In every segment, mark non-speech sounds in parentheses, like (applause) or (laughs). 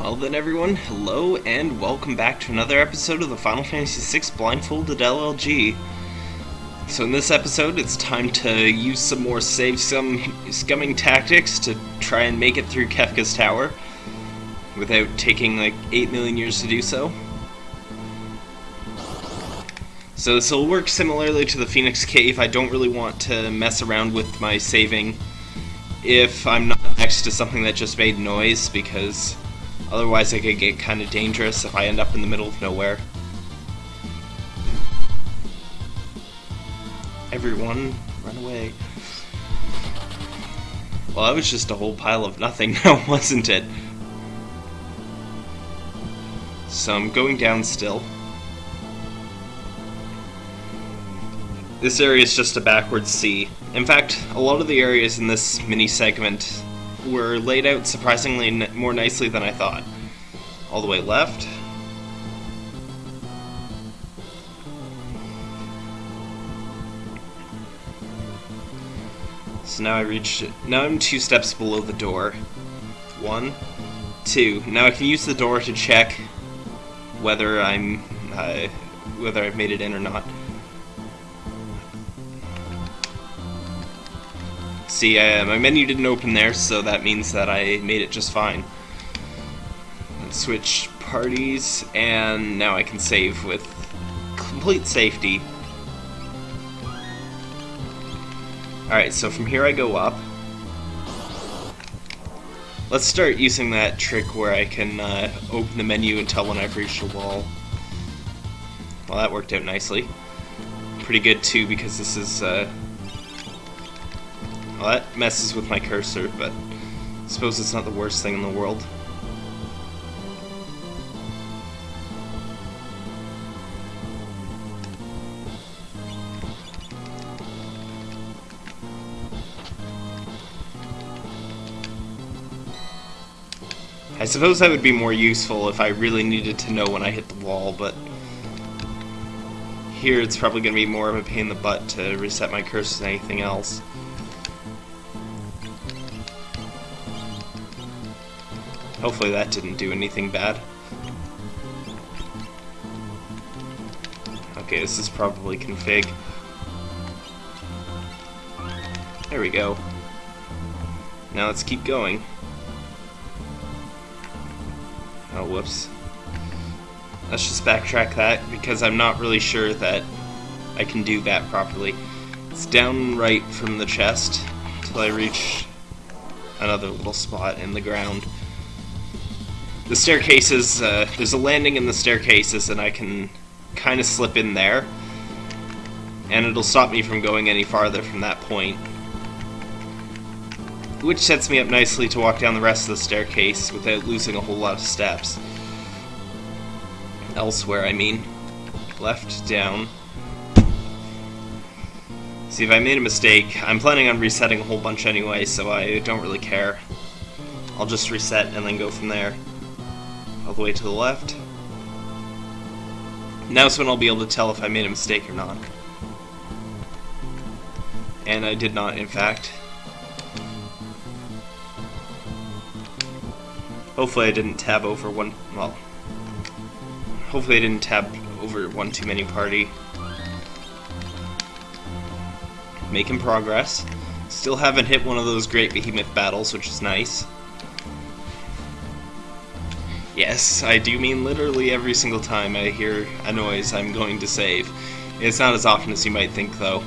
Well then everyone, hello and welcome back to another episode of the Final Fantasy VI Blindfolded LLG. So in this episode, it's time to use some more save some scumming tactics to try and make it through Kefka's Tower without taking like 8 million years to do so. So this will work similarly to the Phoenix Cave. I don't really want to mess around with my saving if I'm not next to something that just made noise because otherwise it could get kind of dangerous if I end up in the middle of nowhere. Everyone, run away. Well, that was just a whole pile of nothing (laughs) now, wasn't it? So I'm going down still. This area is just a backwards C. In fact, a lot of the areas in this mini segment were laid out surprisingly more nicely than I thought. All the way left. So now I reach, now I'm two steps below the door. One, two. Now I can use the door to check whether I'm, uh, whether I've made it in or not. See, uh, my menu didn't open there, so that means that I made it just fine. Let's switch parties, and now I can save with complete safety. Alright, so from here I go up. Let's start using that trick where I can uh, open the menu and tell when I've reached a wall. Well, that worked out nicely. Pretty good, too, because this is... Uh, well, that messes with my cursor, but I suppose it's not the worst thing in the world. I suppose that would be more useful if I really needed to know when I hit the wall, but here it's probably going to be more of a pain in the butt to reset my cursor than anything else. Hopefully that didn't do anything bad. Okay, this is probably config. There we go. Now let's keep going. Oh, whoops. Let's just backtrack that, because I'm not really sure that I can do that properly. It's down right from the chest, until I reach another little spot in the ground the staircases, uh, there's a landing in the staircases and I can kind of slip in there and it'll stop me from going any farther from that point. Which sets me up nicely to walk down the rest of the staircase without losing a whole lot of steps. Elsewhere, I mean. Left, down. See, if I made a mistake, I'm planning on resetting a whole bunch anyway, so I don't really care. I'll just reset and then go from there all the way to the left. Now is when I'll be able to tell if I made a mistake or not. And I did not, in fact. Hopefully I didn't tab over one, well, hopefully I didn't tab over one too many party. Making progress. Still haven't hit one of those great behemoth battles, which is nice. Yes, I do mean literally every single time I hear a noise I'm going to save. It's not as often as you might think, though.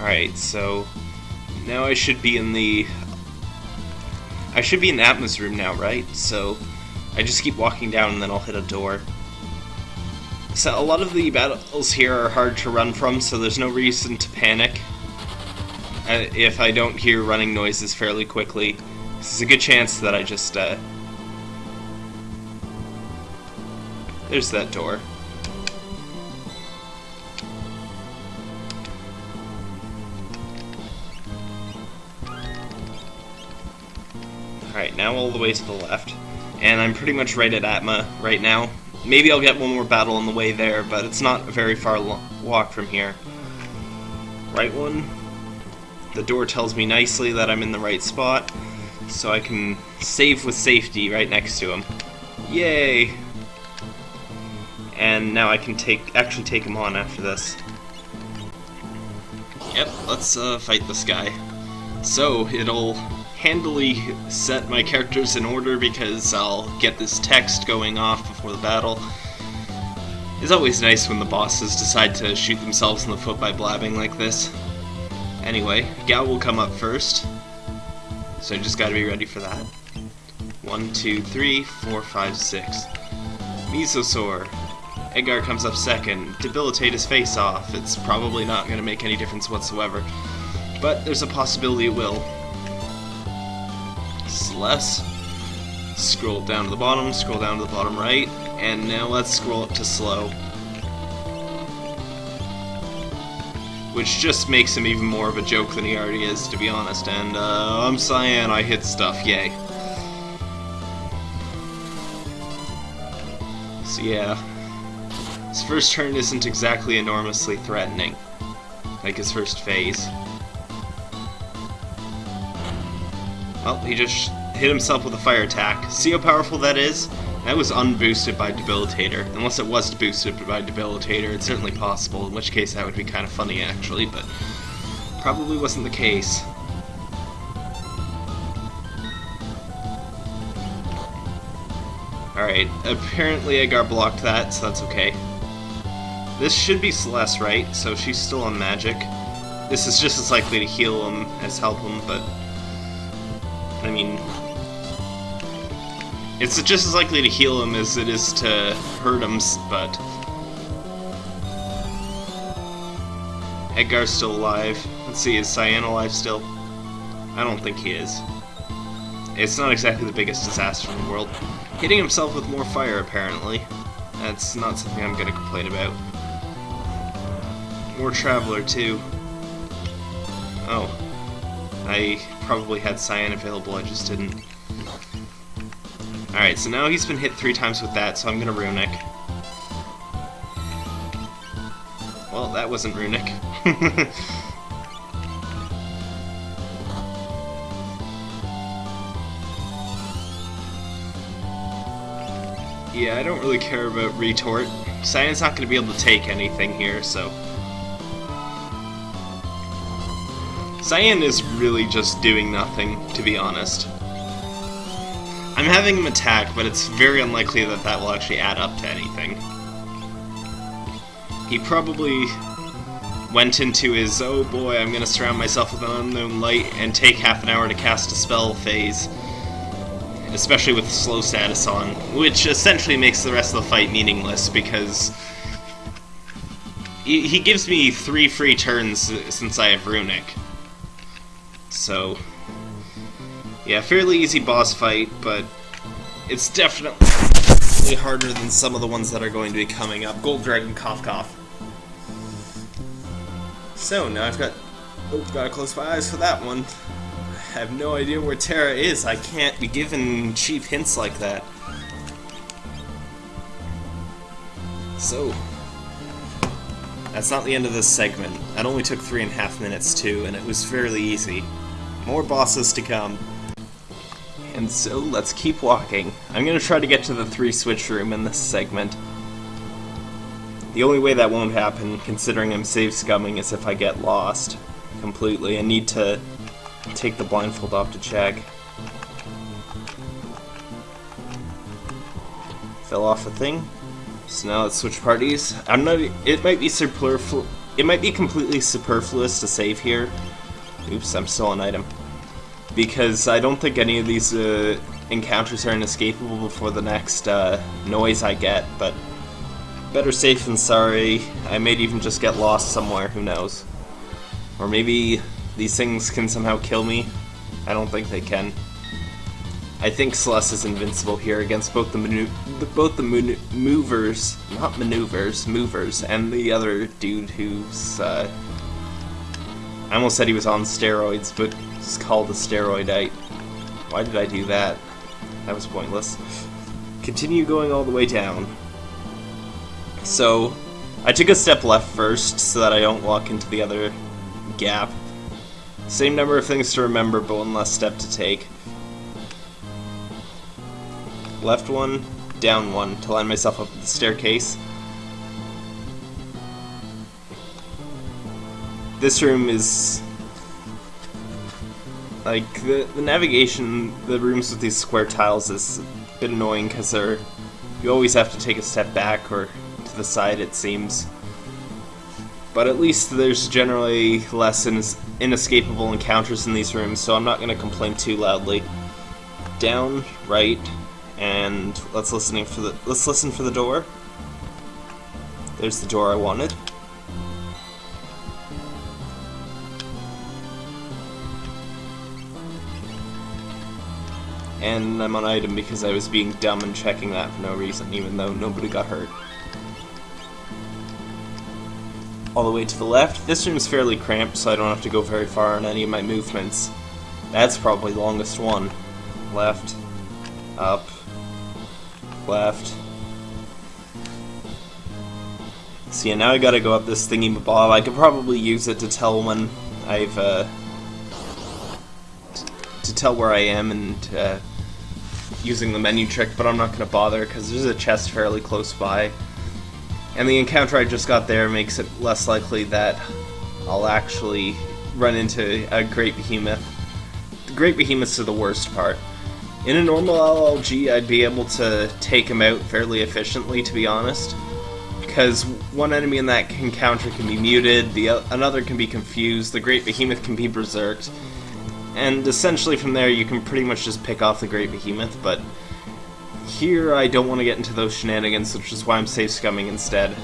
Alright, so now I should be in the... I should be in Atma's room now, right? So I just keep walking down and then I'll hit a door. So a lot of the battles here are hard to run from, so there's no reason to panic. Uh, if I don't hear running noises fairly quickly, there's a good chance that I just, uh... There's that door. Alright, now all the way to the left. And I'm pretty much right at Atma right now. Maybe I'll get one more battle on the way there, but it's not a very far walk from here. Right one. The door tells me nicely that I'm in the right spot, so I can save with safety right next to him. Yay! And now I can take actually take him on after this. Yep, let's uh, fight this guy. So, it'll handily set my characters in order because I'll get this text going off before the battle. It's always nice when the bosses decide to shoot themselves in the foot by blabbing like this. Anyway, Gau will come up first, so I just gotta be ready for that. One, two, three, four, five, six. Mesosaur. Edgar comes up second. Debilitate his face off. It's probably not to make any difference whatsoever. But there's a possibility it will. Celes. Scroll down to the bottom, scroll down to the bottom right, and now let's scroll up to slow. Which just makes him even more of a joke than he already is, to be honest. And, uh, I'm Cyan, I hit stuff, yay. So yeah, his first turn isn't exactly enormously threatening, like his first phase. Well, he just hit himself with a fire attack. See how powerful that is? That was unboosted by Debilitator. Unless it was boosted by Debilitator, it's certainly possible, in which case that would be kind of funny actually, but probably wasn't the case. Alright, apparently Edgar blocked that, so that's okay. This should be Celes, right? So she's still on magic. This is just as likely to heal him as help him, but... I mean... It's just as likely to heal him as it is to hurt him, but... Edgar's still alive. Let's see, is Cyan alive still? I don't think he is. It's not exactly the biggest disaster in the world. Hitting himself with more fire, apparently. That's not something I'm gonna complain about. More Traveler, too. Oh. I probably had Cyan available, I just didn't. Alright, so now he's been hit three times with that, so I'm gonna Runic. Well, that wasn't Runic. (laughs) yeah, I don't really care about Retort. Cyan's not to be able to take anything here, so... Cyan is really just doing nothing, to be honest. I'm having him attack, but it's very unlikely that that will actually add up to anything. He probably went into his, oh boy, I'm gonna surround myself with an unknown light and take half an hour to cast a spell phase. Especially with slow status on, which essentially makes the rest of the fight meaningless because he, he gives me three free turns since I have Runic. So, yeah, fairly easy boss fight, but it's definitely harder than some of the ones that are going to be coming up. Gold Dragon Cough Cough. So, now I've got... Oh, gotta close my eyes for that one. I have no idea where Terra is. I can't be given cheap hints like that. So, that's not the end of this segment. That only took three and a half minutes too, and it was fairly easy. More bosses to come. And so, let's keep walking. I'm gonna try to get to the three switch room in this segment. The only way that won't happen, considering I'm save scumming, is if I get lost completely. I need to take the blindfold off to check. Fell off a thing. So now let's switch parties. I'm not. It might be superfluous. It might be completely superfluous to save here. Oops, I'm still an item. Because I don't think any of these uh, encounters are inescapable before the next uh, noise I get, but better safe than sorry. I may even just get lost somewhere, who knows. Or maybe these things can somehow kill me. I don't think they can. I think Celes is invincible here against both the both the movers, not maneuvers, movers, and the other dude who's. Uh, I almost said he was on steroids, but called the steroidite. Why did I do that? That was pointless. Continue going all the way down. So, I took a step left first so that I don't walk into the other gap. Same number of things to remember, but one less step to take. Left one, down one to line myself up with the staircase. This room is like the, the navigation, the rooms with these square tiles is a bit annoying because they're you always have to take a step back or to the side it seems. But at least there's generally less inescapable encounters in these rooms, so I'm not going to complain too loudly. Down, right, and let's listening for the let's listen for the door. There's the door I wanted. And I'm on item because I was being dumb and checking that for no reason, even though nobody got hurt. All the way to the left, this room is fairly cramped, so I don't have to go very far on any of my movements. That's probably the longest one. Left, up, left. See, so yeah, now I gotta go up this thingy bob. I could probably use it to tell when I've, uh, to tell where I am and, uh, using the menu trick, but I'm not gonna bother because there's a chest fairly close by. And the encounter I just got there makes it less likely that I'll actually run into a Great Behemoth. The Great Behemoths are the worst part. In a normal LLG, I'd be able to take him out fairly efficiently, to be honest. Because one enemy in that encounter can be muted, the another can be confused, the Great Behemoth can be berserked, and essentially from there you can pretty much just pick off the Great Behemoth, but here I don't want to get into those shenanigans, which is why I'm safe scumming instead.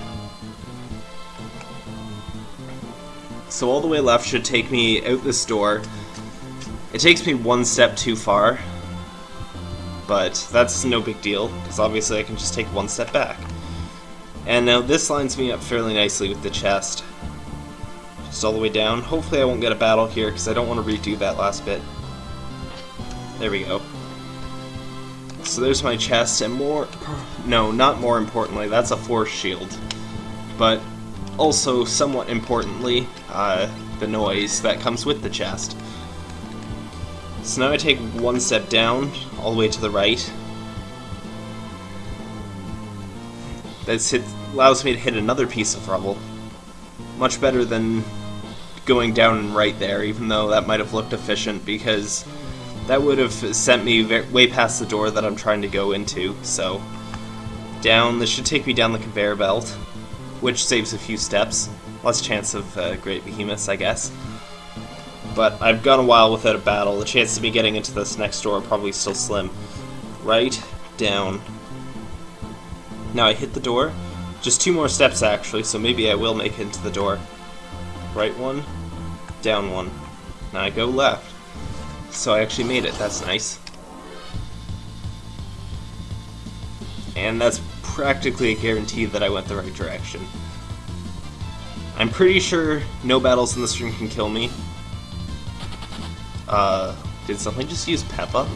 So all the way left should take me out this door. It takes me one step too far, but that's no big deal, because obviously I can just take one step back. And now this lines me up fairly nicely with the chest. All the way down. Hopefully I won't get a battle here, because I don't want to redo that last bit. There we go. So there's my chest, and more... No, not more importantly, that's a force shield. But also, somewhat importantly, uh, the noise that comes with the chest. So now I take one step down, all the way to the right. That allows me to hit another piece of rubble. Much better than going down right there, even though that might have looked efficient, because that would have sent me way past the door that I'm trying to go into, so... Down, this should take me down the conveyor belt, which saves a few steps. Less chance of uh, Great Behemoths, I guess but I've gone a while without a battle. The chance of me getting into this next door probably still slim. Right, down. Now I hit the door. Just two more steps actually, so maybe I will make it into the door. Right one, down one. Now I go left. So I actually made it, that's nice. And that's practically a guarantee that I went the right direction. I'm pretty sure no battles in this room can kill me, uh, did something just use Peppa?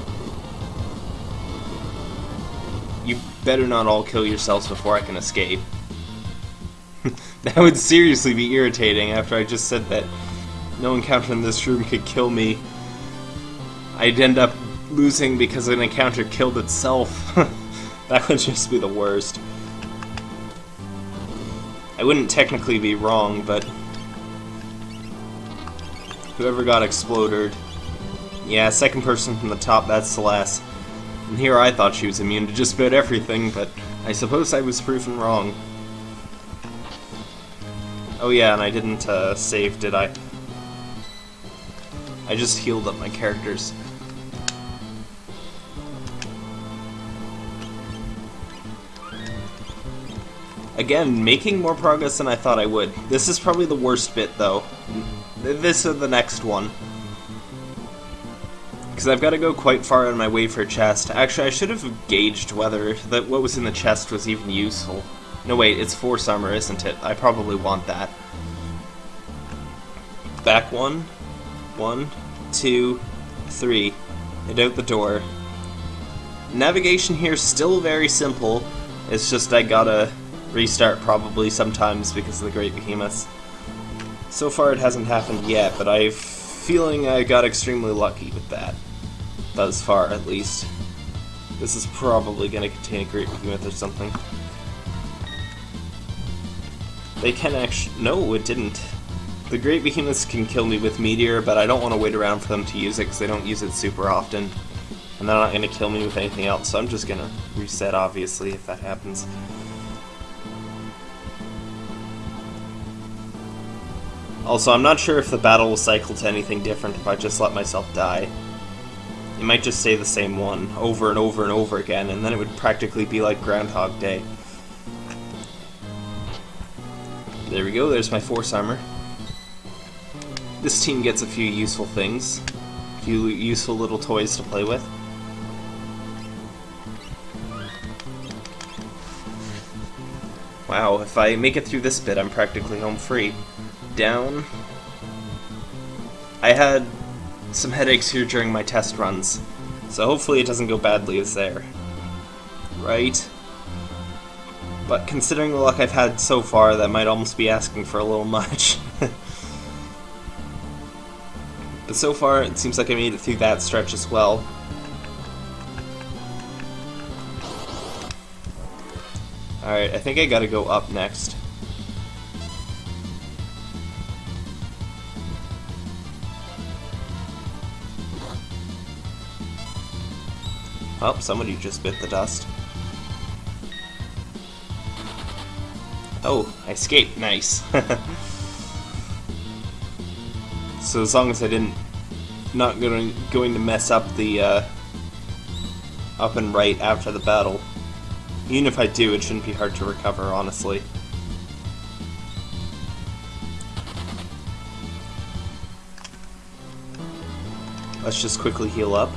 You better not all kill yourselves before I can escape. (laughs) that would seriously be irritating after I just said that no encounter in this room could kill me. I'd end up losing because an encounter killed itself. (laughs) that would just be the worst. I wouldn't technically be wrong, but whoever got exploded yeah, second person from the top, that's Celes. And here I thought she was immune to just about everything, but I suppose I was proven wrong. Oh yeah, and I didn't uh, save, did I? I just healed up my characters. Again, making more progress than I thought I would. This is probably the worst bit, though. This is the next one. Because I've got to go quite far on my way for a chest. Actually, I should have gauged whether that what was in the chest was even useful. No, wait, it's Force Armor, isn't it? I probably want that. Back one, one, two, three, and out the door. Navigation here is still very simple. It's just I gotta restart probably sometimes because of the Great Behemoths. So far it hasn't happened yet, but I'm feeling I got extremely lucky with that. Thus far, at least. This is probably going to contain a Great Behemoth or something. They can actually... No, it didn't. The Great Behemoths can kill me with Meteor, but I don't want to wait around for them to use it because they don't use it super often. And they're not going to kill me with anything else, so I'm just going to reset, obviously, if that happens. Also, I'm not sure if the battle will cycle to anything different if I just let myself die. It might just say the same one over and over and over again, and then it would practically be like Groundhog Day. There we go, there's my Force Armor. This team gets a few useful things. A few useful little toys to play with. Wow, if I make it through this bit, I'm practically home free. Down. I had some headaches here during my test runs, so hopefully it doesn't go badly as there. Right? But considering the luck I've had so far, that might almost be asking for a little (laughs) much. So far, it seems like I made it through that stretch as well. Alright, I think I gotta go up next. Oh, somebody just bit the dust. Oh, I escaped. Nice. (laughs) so as long as I didn't... Not going, going to mess up the uh, up and right after the battle. Even if I do, it shouldn't be hard to recover, honestly. Let's just quickly heal up.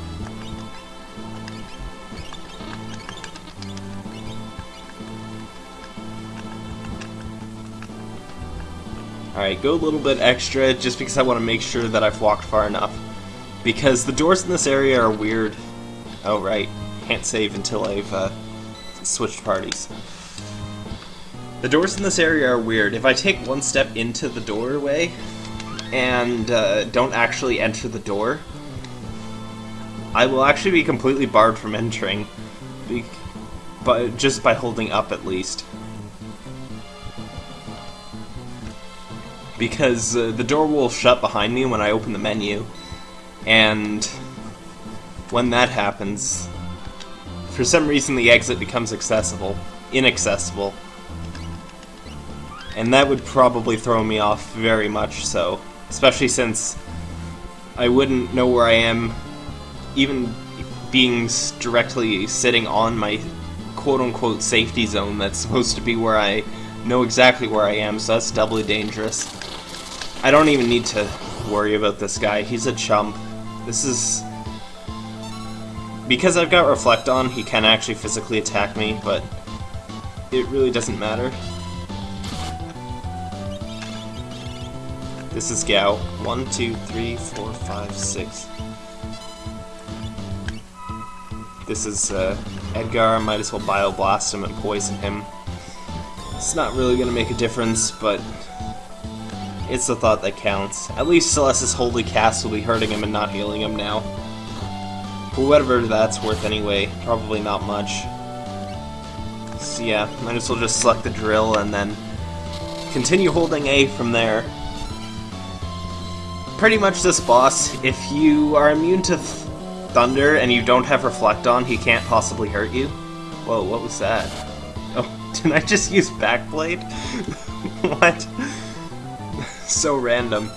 Alright, go a little bit extra just because I want to make sure that I've walked far enough. Because the doors in this area are weird. Oh, right. Can't save until I've uh, switched parties. The doors in this area are weird. If I take one step into the doorway and uh, don't actually enter the door, I will actually be completely barred from entering, but just by holding up at least. because uh, the door will shut behind me when I open the menu, and when that happens, for some reason the exit becomes accessible, inaccessible, and that would probably throw me off very much so, especially since I wouldn't know where I am, even being directly sitting on my quote-unquote safety zone that's supposed to be where I know exactly where I am, so that's doubly dangerous. I don't even need to worry about this guy. He's a chump. This is... Because I've got Reflect on, he can actually physically attack me, but it really doesn't matter. This is Gau. One, two, three, four, five, six. This is uh, Edgar. Might as well Bioblast him and poison him. It's not really going to make a difference, but it's the thought that counts. At least Celes's Holy Cast will be hurting him and not healing him now. For whatever that's worth anyway, probably not much. So yeah, might as well just select the drill and then continue holding A from there. Pretty much this boss, if you are immune to th Thunder and you don't have Reflect on, he can't possibly hurt you. Whoa, what was that? Oh, (laughs) did I just use Backblade? (laughs) what? So random.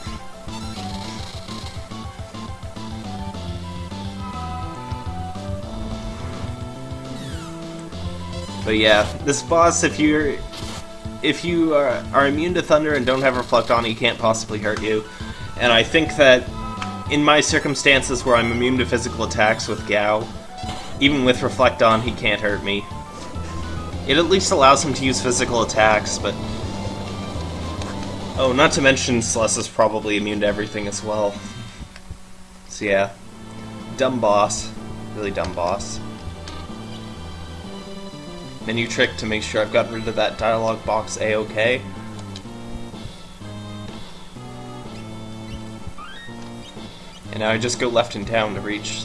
But yeah, this boss, if you're if you are, are immune to thunder and don't have reflect on, he can't possibly hurt you. And I think that in my circumstances where I'm immune to physical attacks with Gau, even with reflect on, he can't hurt me. It at least allows him to use physical attacks, but Oh, not to mention Celes is probably immune to everything as well. So yeah. Dumb boss. Really dumb boss. menu trick to make sure I've got rid of that dialog box a-okay. And now I just go left in town to reach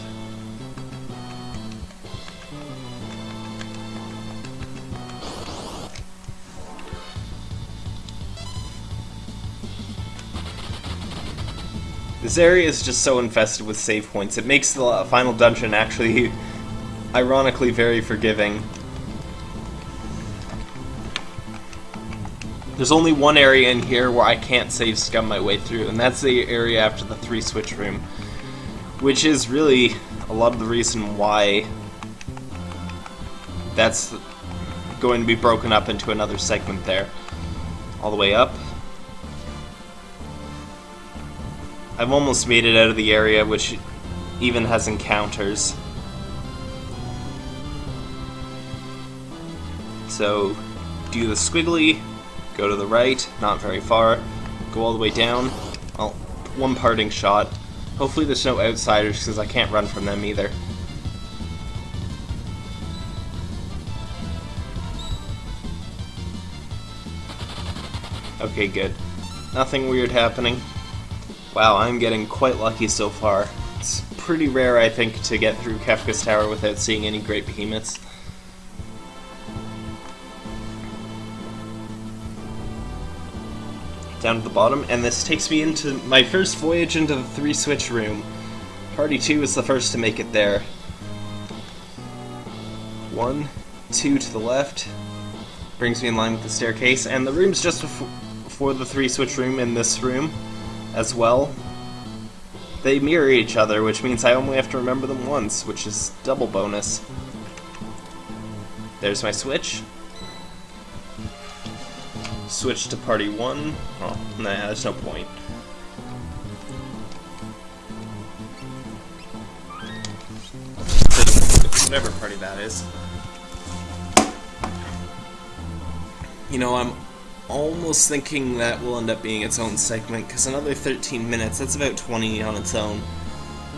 This area is just so infested with save points. It makes the final dungeon actually, ironically, very forgiving. There's only one area in here where I can't save scum my way through, and that's the area after the three switch room. Which is really a lot of the reason why that's going to be broken up into another segment there. All the way up. I've almost made it out of the area, which even has encounters. So, do the squiggly, go to the right, not very far, go all the way down. Well, one parting shot. Hopefully there's no outsiders, because I can't run from them either. Okay, good. Nothing weird happening. Wow, I'm getting quite lucky so far. It's pretty rare, I think, to get through Kefka's Tower without seeing any great behemoths. Down to the bottom, and this takes me into my first voyage into the three switch room. Party 2 is the first to make it there. One, two to the left, brings me in line with the staircase, and the room's just before the three switch room in this room as well. They mirror each other, which means I only have to remember them once, which is double bonus. There's my switch. Switch to party 1. Oh, nah, there's no point. Whatever party that is. You know, I'm almost thinking that will end up being its own segment, because another 13 minutes, that's about 20 on its own.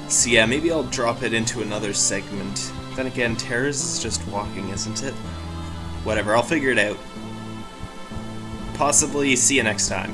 So yeah, maybe I'll drop it into another segment. Then again, Terrace is just walking, isn't it? Whatever, I'll figure it out. Possibly see you next time.